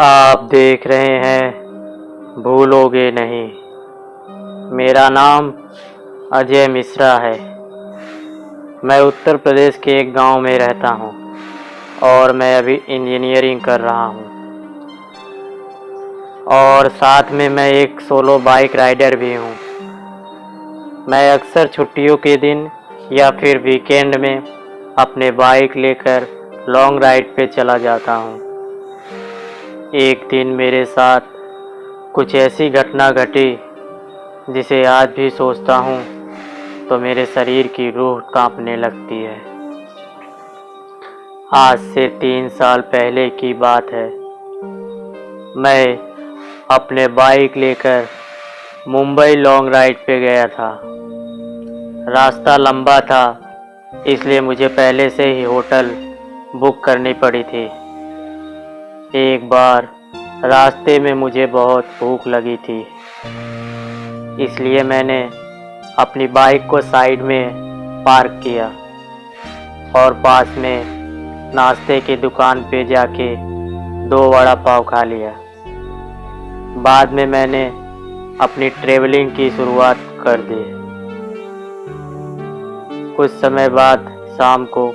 आप देख रहे हैं, भूलोगे नहीं। मेरा नाम अजय मिश्रा है। मैं उत्तर प्रदेश के एक गाँव में रहता हूँ और मैं अभी इंजीनियरिंग कर रहा हूँ। और साथ में मैं एक सोलो बाइक राइडर भी हूँ। मैं अक्सर छुट्टियों के दिन या फिर वीकेंड में अपने बाइक लेकर लॉन्ग राइड पे चला जाता हूँ। एक दिन मेरे साथ कुछ ऐसी घटना घटी, जिसे आज भी सोचता हूँ तो मेरे शरीर की रूह कांपने लगती है। आज से तीन साल पहले की बात है। मैं अपने बाइक लेकर मुंबई लॉन्ग राइड पे गया था। रास्ता लंबा था, इसलिए मुझे पहले से ही होटल बुक करनी पड़ी थी। एक बार रास्ते में मुझे बहुत भूख लगी थी। इसलिए मैंने अपनी बाइक को साइड में पार्क किया और पास में नाश्ते की दुकान पे जाके दो वड़ा पाव खा लिया। बाद में मैंने अपनी ट्रेवलिंग की शुरुआत कर दी। कुछ समय बाद शाम को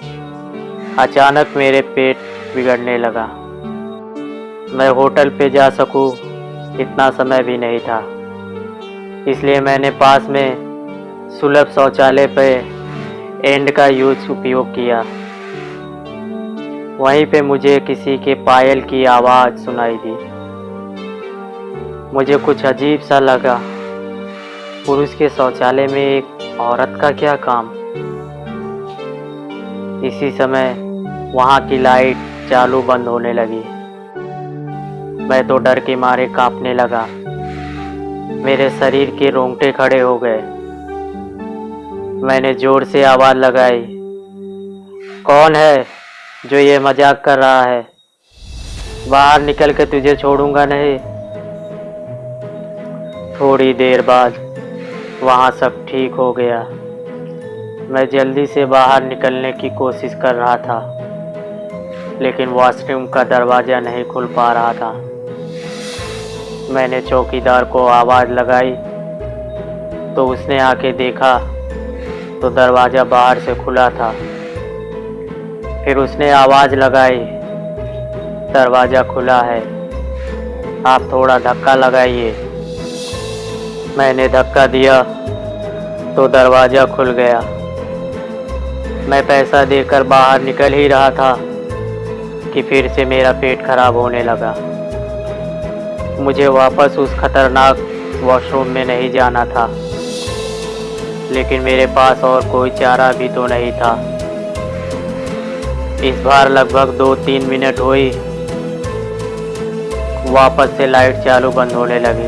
अचानक मेरे पेट बिगड़ने लगा। मैं होटल पे जा सकूँ, इतना समय भी नहीं था। इसलिए मैंने पास में सुलभ शौचालय पे एंड का यूज़ उपयोग किया। वहीं पे मुझे किसी के पायल की आवाज़ सुनाई दी। मुझे कुछ अजीब सा लगा, पुरुष के शौचालय में एक औरत का क्या काम? इसी समय वहाँ की लाइट चालू बंद होने लगी। मैं तो डर के मारे कांपने लगा। मेरे शरीर के रोंगटे खड़े हो गए। मैंने ज़ोर से आवाज़ लगाई, कौन है जो ये मज़ाक कर रहा है? बाहर निकल के तुझे छोड़ूँगा नहीं। थोड़ी देर बाद वहाँ सब ठीक हो गया। मैं जल्दी से बाहर निकलने की कोशिश कर रहा था, लेकिन वॉशरूम का दरवाज़ा नहीं खुल पा रहा था। मैंने चौकीदार को आवाज़ लगाई। तो उसने आके देखा तो दरवाज़ा बाहर से खुला था। फिर उसने आवाज़ लगाई, दरवाज़ा खुला है। आप थोड़ा धक्का लगाइए। मैंने धक्का दिया तो दरवाज़ा खुल गया। मैं पैसा देकर बाहर निकल ही रहा था, कि फिर से मेरा पेट खराब होने लगा। मुझे वापस उस खतरनाक वॉशरूम में नहीं जाना था। लेकिन मेरे पास और कोई चारा भी तो नहीं था। इस बार लगभग दो तीन मिनट हुई। वापस से लाइट चालू बंद होने लगी।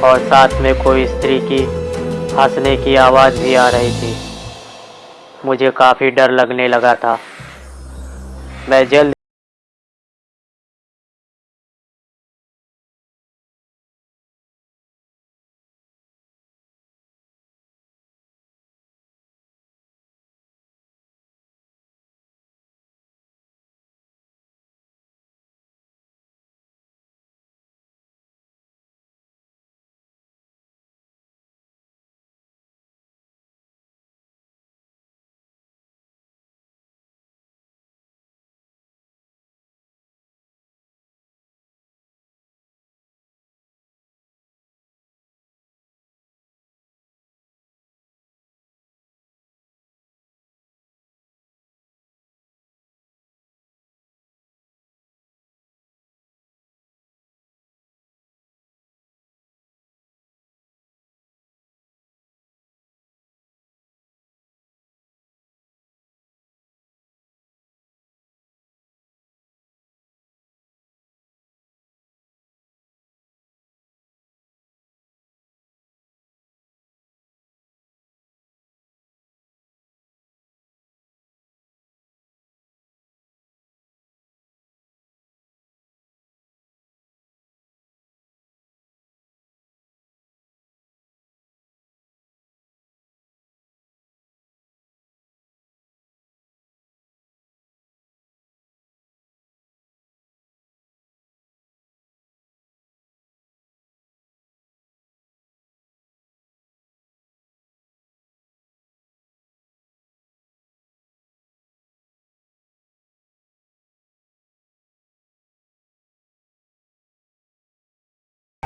और साथ में कोई स्त्री की हंसने की आवाज़ भी आ रही थी। मुझे काफ़ी डर लगने लगा था। मैं जल्द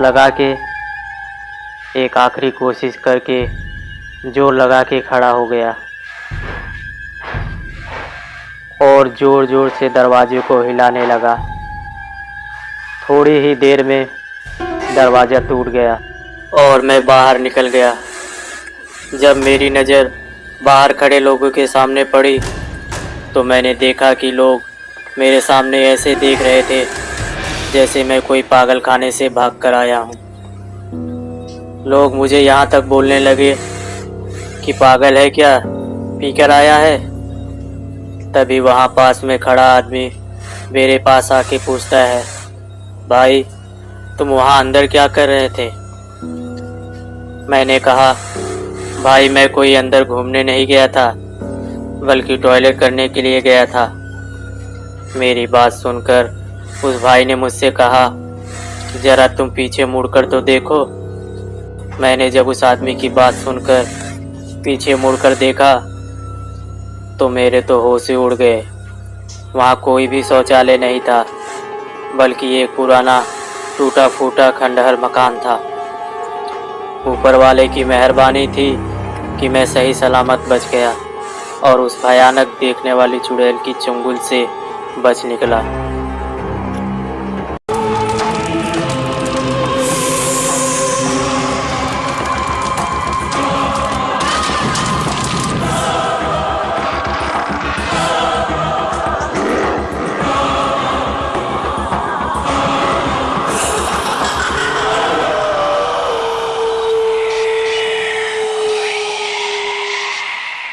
लगा के, एक आखिरी कोशिश करके ज़ोर लगा के खड़ा हो गया। और ज़ोर ज़ोर से दरवाजे को हिलाने लगा। थोड़ी ही देर में दरवाज़ा टूट गया और मैं बाहर निकल गया। जब मेरी नज़र बाहर खड़े लोगों के सामने पड़ी तो मैंने देखा कि लोग मेरे सामने ऐसे देख रहे थे जैसे मैं कोई पागल खाने से भाग कर आया हूँ। लोग मुझे यहाँ तक बोलने लगे कि पागल है क्या? पी कर आया है? तभी वहाँ पास में खड़ा आदमी मेरे पास आके पूछता है, भाई, तुम वहाँ अंदर क्या कर रहे थे? मैंने कहा, भाई, मैं कोई अंदर घूमने नहीं गया था, बल्कि टॉयलेट करने के लिए गया था। मेरी बात सुनकर उस भाई ने मुझसे कहा जरा तुम पीछे मुड़कर तो देखो। मैंने जब उस आदमी की बात सुनकर पीछे मुड़कर देखा तो मेरे तो होश ही उड़ गए। वहाँ कोई भी शौचालय नहीं था, बल्कि एक पुराना टूटा फूटा खंडहर मकान था। ऊपर वाले की मेहरबानी थी कि मैं सही सलामत बच गया और उस भयानक देखने वाली चुड़ैल की चुंगल से बच निकला।